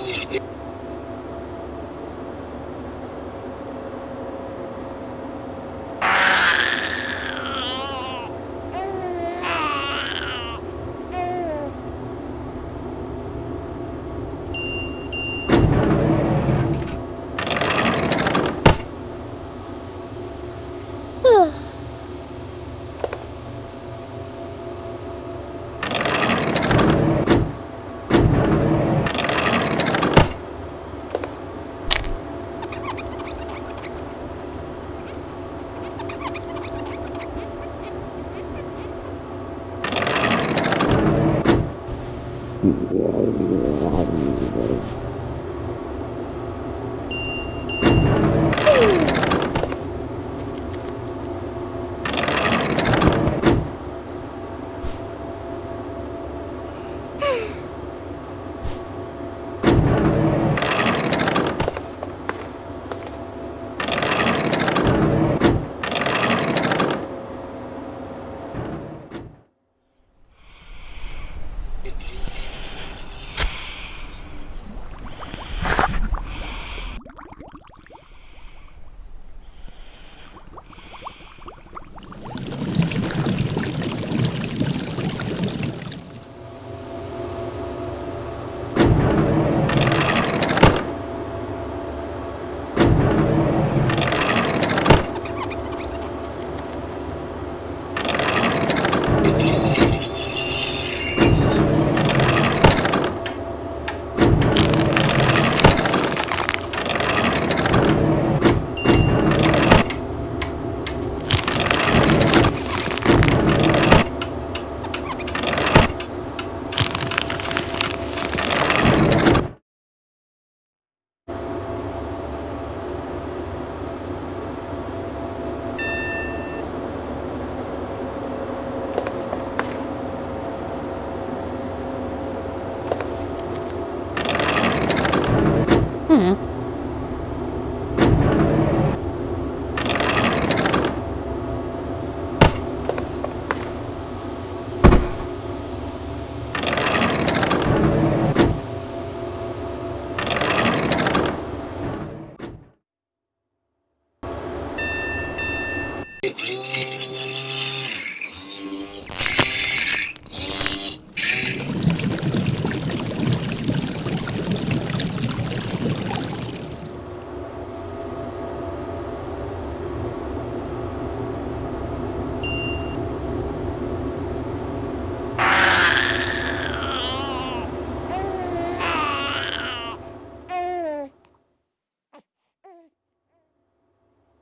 えっ? Ooh. Hum.